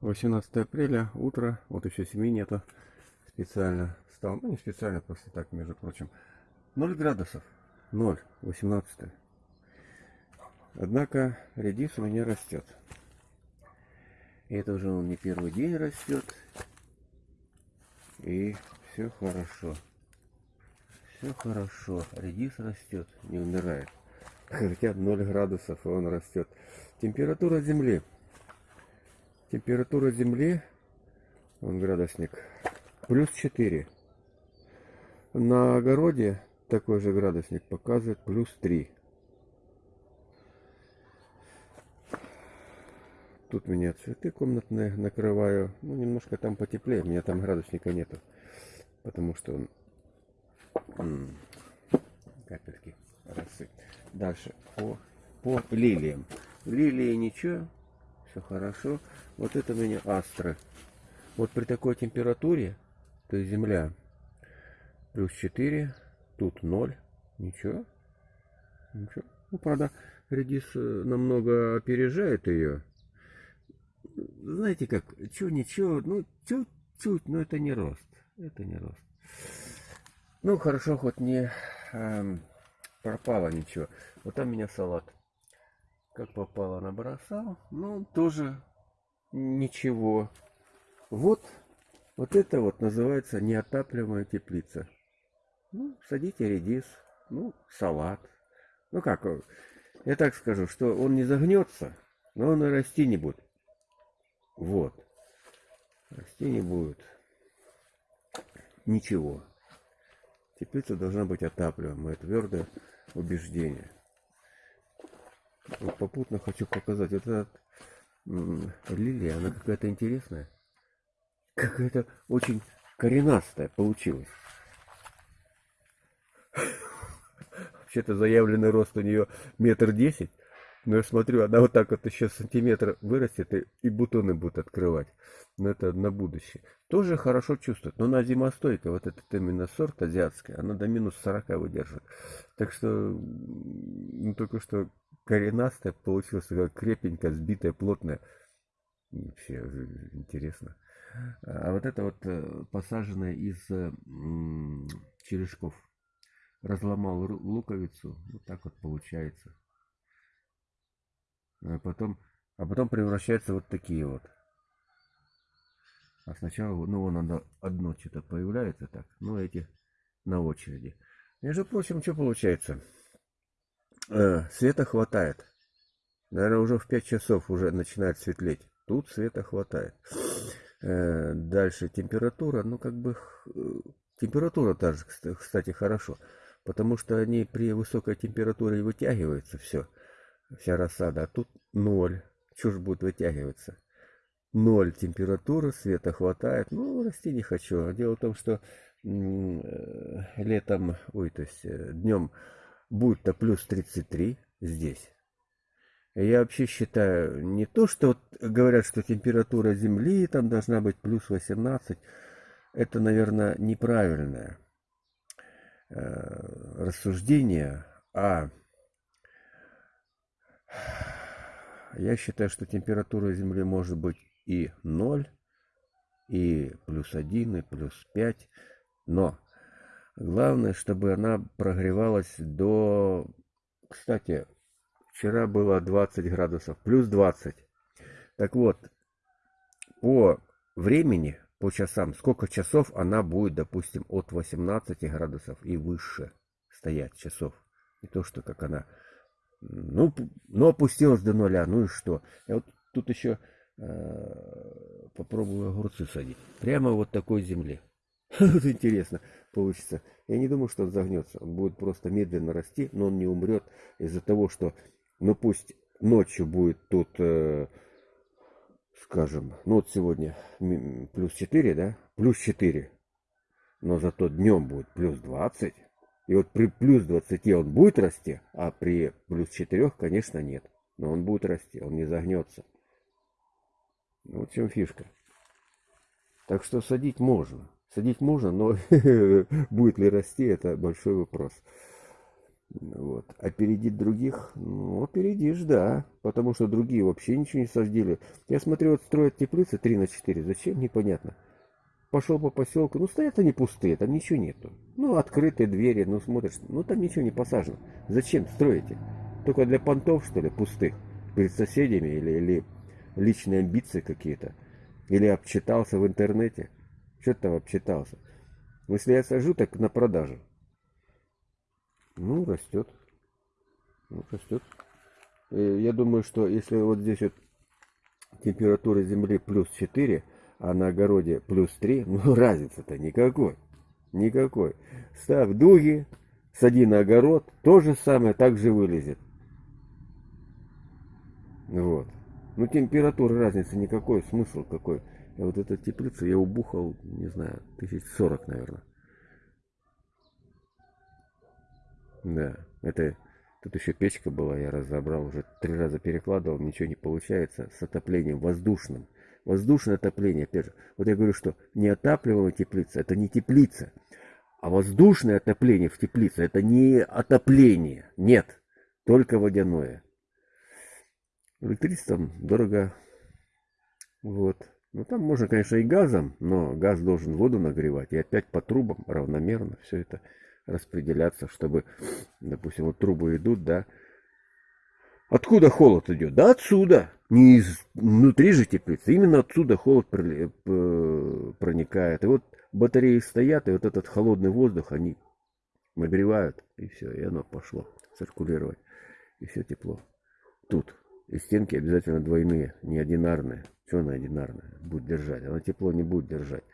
18 апреля, утро, вот еще семьи нету, специально стал, ну не специально, просто так, между прочим, 0 градусов, 0, 18 Однако редис у меня растет. И это уже он не первый день растет, и все хорошо. Все хорошо, редис растет, не умирает. Хотя 0 градусов, и он растет. Температура земли Температура земли, он градусник, плюс 4. На огороде такой же градусник показывает плюс 3. Тут меня цветы комнатные накрываю. Ну, немножко там потеплее. У меня там градусника нету. Потому что он... Капельки росы. Дальше. По, по лилиям. Лилии ничего все хорошо. Вот это у меня астры. Вот при такой температуре, то есть земля плюс 4, тут 0, ничего, ничего. Ну, правда, редис э, намного опережает ее. Знаете как, чё ничего, ну, чуть-чуть, но это не рост, это не рост. Ну, хорошо, хоть не эм, пропало ничего. Вот там у меня салат как попало набросал. Ну, тоже ничего. Вот, вот это вот называется неотапливаемая теплица. Ну, садите редис, ну, салат. Ну как, я так скажу, что он не загнется, но он и расти не будет. Вот. Расти не будет. Ничего. Теплица должна быть отапливаемая. Твердое убеждение. Попутно хочу показать. Вот эта лилия, она какая-то интересная. Какая-то очень коренастая получилась. Вообще-то заявленный рост у нее метр десять. Но я смотрю, она вот так вот еще сантиметр вырастет и, и бутоны будут открывать. Но это на будущее. Тоже хорошо чувствует. Но она зимостойкая. Вот этот именно сорт азиатский. Она до минус 40 выдержит. Так что, ну, только что коренастая получилась, такая крепенькая, сбитая, плотная. Вообще интересно. А вот это вот э, посаженное из э, черешков. Разломал луковицу, вот так вот получается. А потом, а потом превращается вот такие вот. А сначала, ну, вон оно одно что-то появляется так. Ну, эти на очереди. Между прочим, что получается? Э, света хватает. Наверное, уже в 5 часов уже начинает светлеть. Тут света хватает. Э, дальше температура. Ну, как бы... Э, температура тоже, кстати, хорошо. Потому что они при высокой температуре вытягиваются все. Вся рассада. А тут ноль. Чушь будет вытягиваться. Ноль температуры, света хватает. Ну, расти не хочу. Дело в том, что э, летом, ой, то есть э, днем будет-то плюс 33 здесь. Я вообще считаю, не то, что вот говорят, что температура Земли там должна быть плюс 18, это, наверное, неправильное э, рассуждение, а я считаю, что температура Земли может быть и 0, и плюс 1, и плюс 5, но Главное, чтобы она прогревалась до... Кстати, вчера было 20 градусов, плюс 20. Так вот, по времени, по часам, сколько часов она будет, допустим, от 18 градусов и выше стоять часов. Не то, что как она, ну, ну опустилась до нуля, ну и что. Я вот тут еще э, попробую огурцы садить. Прямо вот такой земле. Вот интересно получится. Я не думаю, что он загнется. Он будет просто медленно расти, но он не умрет из-за того, что, ну пусть ночью будет тут, э, скажем, ну вот сегодня плюс 4, да? Плюс 4. Но зато днем будет плюс 20. И вот при плюс 20 он будет расти, а при плюс 4, конечно, нет. Но он будет расти, он не загнется. Вот в чем фишка. Так что садить можно. Садить можно, но будет ли расти, это большой вопрос. Вот. Опередить других? Ну, опередишь, да. Потому что другие вообще ничего не сождили. Я смотрю, вот строят теплицы 3 на 4. Зачем? Непонятно. Пошел по поселку. Ну, стоят они пустые, там ничего нету. Ну, открытые двери, ну, смотришь. Ну, там ничего не посажено. Зачем строите? Только для понтов, что ли, пустых? Перед соседями или, или личные амбиции какие-то? Или обчитался в интернете? Что ты обчитался? Если я сажу, так на продажу. Ну, растет. Ну, растет. Э, я думаю, что если вот здесь вот температура земли плюс 4, а на огороде плюс 3, ну разницы-то никакой. Никакой. Ставь дуги, сади на огород, то же самое, так же вылезет. Вот. Ну температура разницы никакой, смысл какой. А вот эта теплица я убухал, не знаю, тысяч сорок, наверное. Да, это тут еще печка была, я разобрал, уже три раза перекладывал, ничего не получается с отоплением воздушным. Воздушное отопление, опять же. Вот я говорю, что неотапливаемая теплица, это не теплица. А воздушное отопление в теплице, это не отопление. Нет, только водяное. Электричеством дорого. Вот. Ну, там можно, конечно, и газом, но газ должен воду нагревать. И опять по трубам равномерно все это распределяться, чтобы, допустим, вот трубы идут, да. Откуда холод идет? Да отсюда. Не из внутри же теплицы. Именно отсюда холод проникает. И вот батареи стоят, и вот этот холодный воздух они нагревают, и все, и оно пошло циркулировать. И все тепло. Тут. И стенки обязательно двойные, не одинарные. Что она одинарная? Будет держать. Она тепло не будет держать.